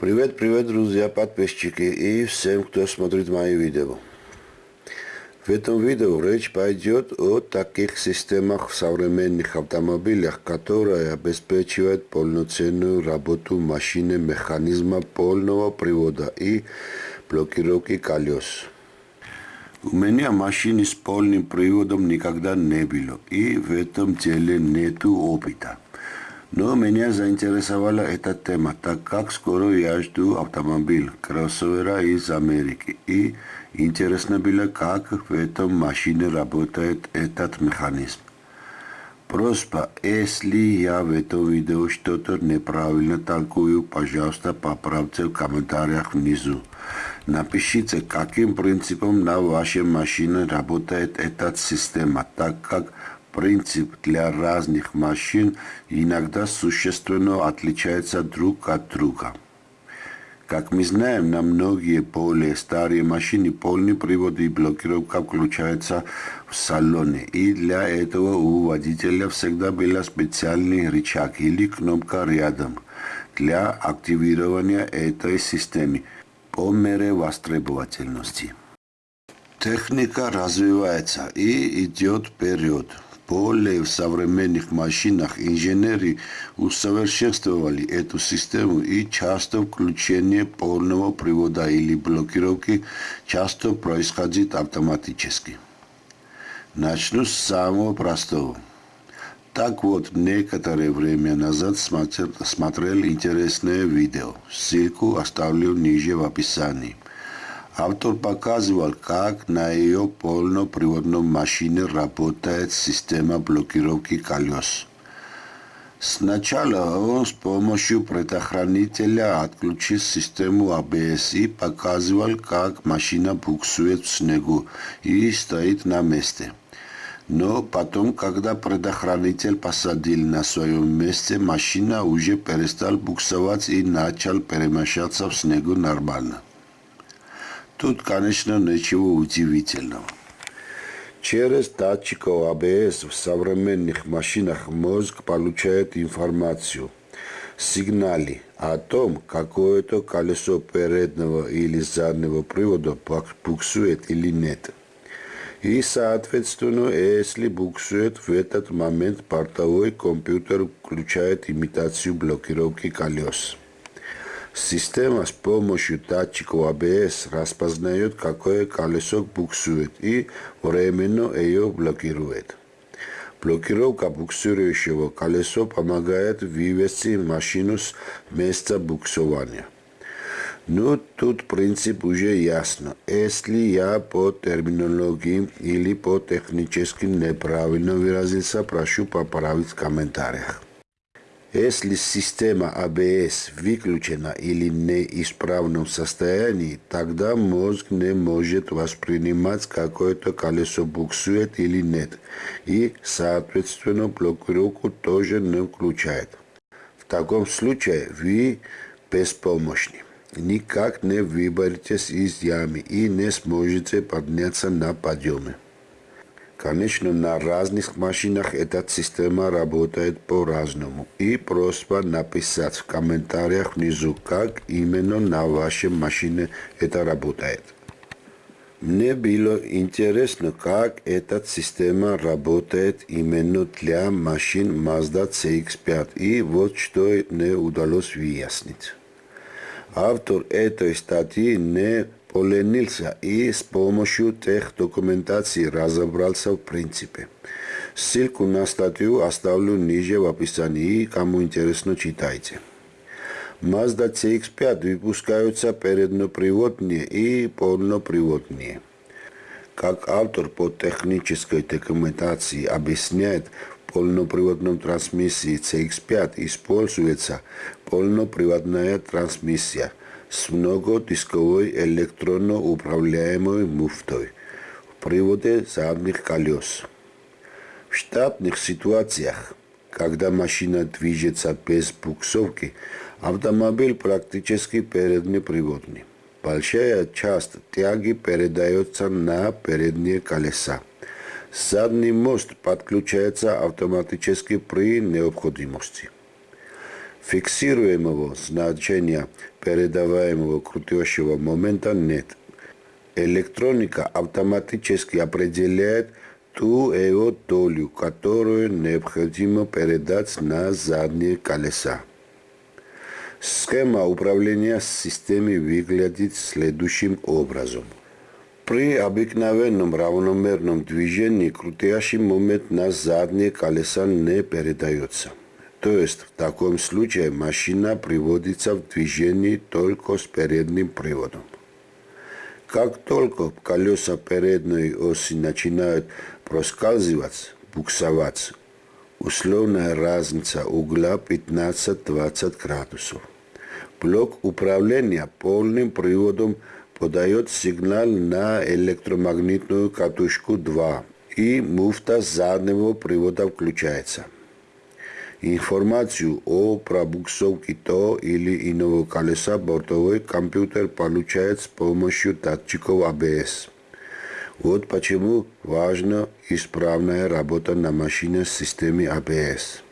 Привет, привет, друзья, подписчики и всем, кто смотрит мои видео. В этом видео речь пойдет о таких системах в современных автомобилях, которые обеспечивают полноценную работу машины механизма полного привода и блокировки колес. У меня машины с полным приводом никогда не было, и в этом деле нету опыта. Но меня заинтересовала эта тема, так как скоро я жду автомобиль, кроссовера из Америки. И интересно было, как в этом машине работает этот механизм. Просьба, если я в этом видео что-то неправильно толкую, пожалуйста, поправьте в комментариях внизу. Напишите, каким принципом на вашей машине работает эта система, так как принцип для разных машин иногда существенно отличается друг от друга. Как мы знаем, на многие более старые машины полный привод и блокировка включаются в салоне. И для этого у водителя всегда был специальный рычаг или кнопка рядом для активирования этой системы по мере востребовательности. Техника развивается и идет вперед более в современных машинах инженеры усовершенствовали эту систему и часто включение полного привода или блокировки часто происходит автоматически. Начну с самого простого. Так вот, некоторое время назад смотрел, смотрел интересное видео. Ссылку оставлю ниже в описании. Автор показывал, как на ее полноприводном машине работает система блокировки колес. Сначала он с помощью предохранителя отключил систему ABS и показывал, как машина буксует в снегу и стоит на месте. Но потом, когда предохранитель посадил на своем месте, машина уже перестал буксовать и начал перемещаться в снегу нормально. Тут, конечно, ничего удивительного. Через датчиков АБС в современных машинах мозг получает информацию, сигналы о том, какое-то колесо переднего или заднего привода буксует или нет. И, соответственно, если буксует в этот момент, портовой компьютер включает имитацию блокировки колес. Система с помощью датчиков ABS распознает, какое колесо буксует и временно ее блокирует. Блокировка буксирующего колеса помогает вывести машину с места буксования. Но тут принцип уже ясно. Если я по терминологии или по технически неправильно выразился, прошу поправить в комментариях. Если система ABS выключена или неисправном состоянии, тогда мозг не может воспринимать какое-то колесо буксует или нет, и, соответственно, блокировку тоже не включает. В таком случае вы беспомощны. Никак не выберетесь из ямы и не сможете подняться на подъеме. Конечно, на разных машинах эта система работает по-разному. И просьба написать в комментариях внизу, как именно на вашей машине это работает. Мне было интересно, как эта система работает именно для машин Mazda CX-5, и вот что не удалось выяснить. Автор этой статьи не поленился и с помощью тех документаций разобрался в принципе. Ссылку на статью оставлю ниже в описании, кому интересно читайте. Mazda CX-5 выпускаются передноприводные и полноприводные. Как автор по технической документации объясняет, в полноприводном трансмиссии CX-5 используется полноприводная трансмиссия – с многодисковой электронно управляемой муфтой в приводе задних колес. В штатных ситуациях, когда машина движется без буксовки, автомобиль практически переднеприводный. Большая часть тяги передается на передние колеса. Задний мост подключается автоматически при необходимости. Фиксируемого значения передаваемого крутящего момента нет. Электроника автоматически определяет ту его долю, которую необходимо передать на задние колеса. Схема управления системой выглядит следующим образом. При обыкновенном равномерном движении крутящий момент на задние колеса не передается. То есть в таком случае машина приводится в движение только с передним приводом. Как только колеса передней оси начинают проскальзывать, буксовать, условная разница угла 15-20 градусов. Блок управления полным приводом подает сигнал на электромагнитную катушку 2 и муфта заднего привода включается. Информацию о пробуксовке то или иного колеса бортовой компьютер получает с помощью датчиков ABS. Вот почему важна исправная работа на машине с системой ABS.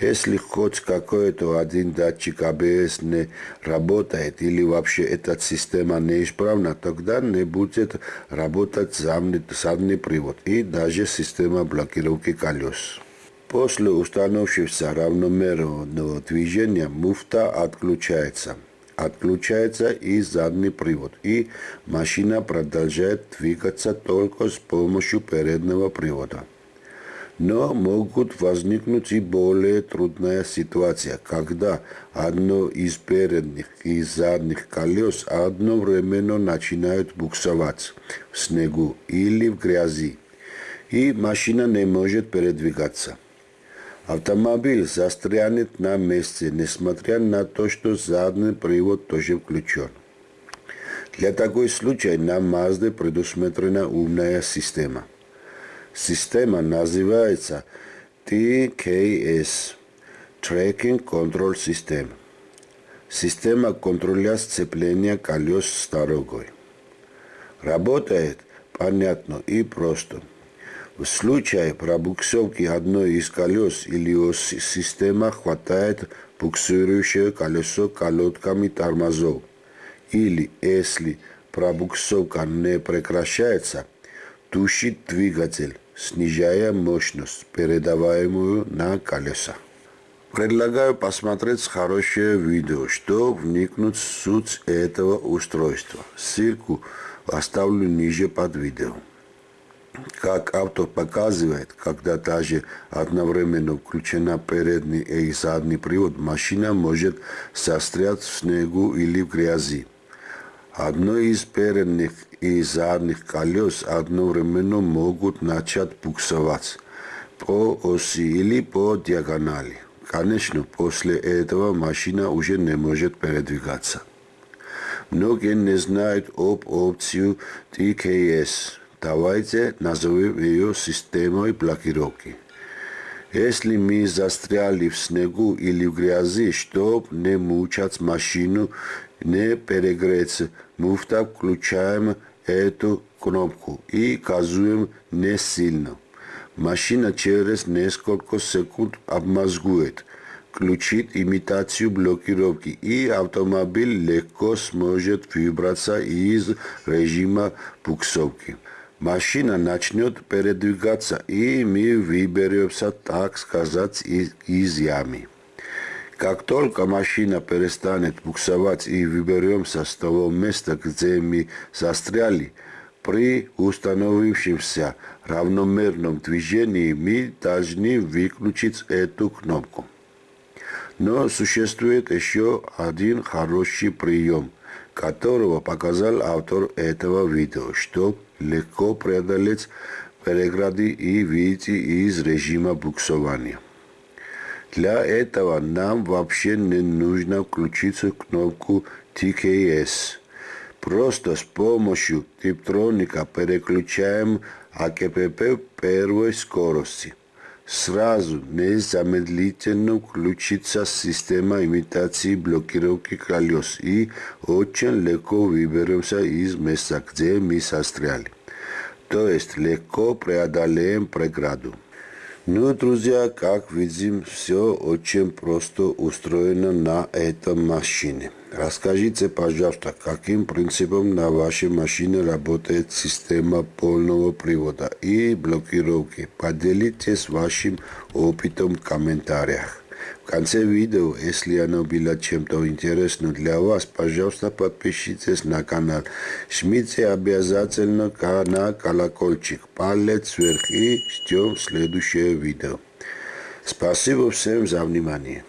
Если хоть какой-то один датчик ABS не работает или вообще эта система неисправна, тогда не будет работать задний привод и даже система блокировки колес. После установившегося равномерного движения муфта отключается. Отключается и задний привод, и машина продолжает двигаться только с помощью переднего привода. Но могут возникнуть и более трудная ситуация, когда одно из передних и задних колес одновременно начинают буксовать в снегу или в грязи, и машина не может передвигаться. Автомобиль застрянет на месте, несмотря на то, что задний привод тоже включен. Для такой случая на Mazda предусмотрена умная система. Система называется TKS – Tracking Control System. Система контроля сцепления колес с дорогой. Работает понятно и просто – в случае пробуксовки одной из колес или оси система хватает буксирующее колесо колодками тормозов. Или если пробуксовка не прекращается, тушит двигатель, снижая мощность, передаваемую на колеса. Предлагаю посмотреть хорошее видео, чтобы вникнуть в суть этого устройства. Ссылку оставлю ниже под видео. Как автор показывает, когда даже одновременно включена передний и задний привод, машина может застрять в снегу или в грязи. Одно из передних и задних колес одновременно могут начать буксовать по оси или по диагонали. Конечно, после этого машина уже не может передвигаться. Многие не знают об опцию TKS Давайте назовем ее системой блокировки. Если мы застряли в снегу или в грязи, чтобы не мучать машину, не перегреться, муфта включаем эту кнопку и газуем не сильно. Машина через несколько секунд обмозгует, включит имитацию блокировки и автомобиль легко сможет выбраться из режима буксовки машина начнет передвигаться, и мы выберемся, так сказать, из, ямы. Как только машина перестанет буксовать и выберемся с того места, где мы застряли, при установившемся равномерном движении мы должны выключить эту кнопку. Но существует еще один хороший прием, которого показал автор этого видео, чтобы легко преодолеть преграды и выйти из режима буксования. Для этого нам вообще не нужно включить кнопку TKS. Просто с помощью типтроника переключаем АКПП первой скорости. Сразу незамедлительно включится система имитации блокировки колес и очень легко выберемся из места, где мы застряли то есть легко преодолеем преграду. Ну, друзья, как видим, все очень просто устроено на этом машине. Расскажите, пожалуйста, каким принципом на вашей машине работает система полного привода и блокировки. Поделитесь вашим опытом в комментариях. В конце видео, если оно было чем-то интересным для вас, пожалуйста, подпишитесь на канал. Жмите обязательно на колокольчик, палец вверх и ждем следующее видео. Спасибо всем за внимание.